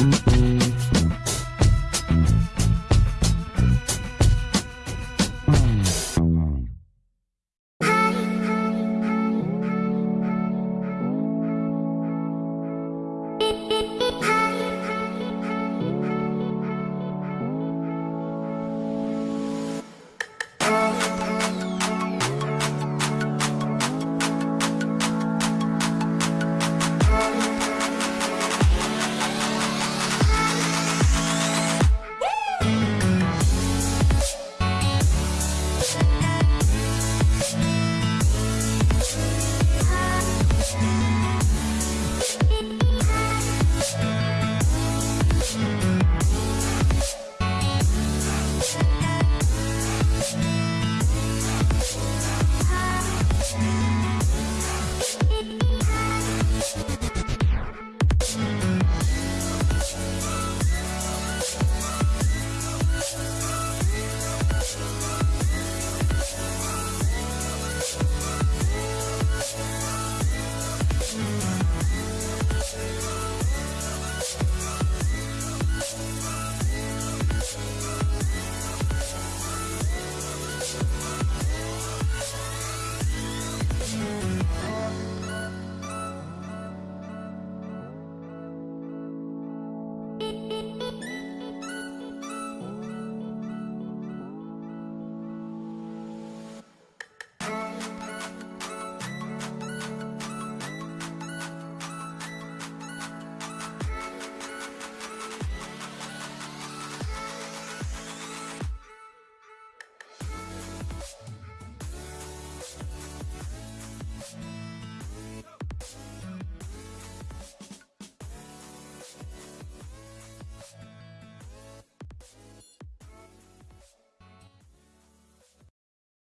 Mm-hmm.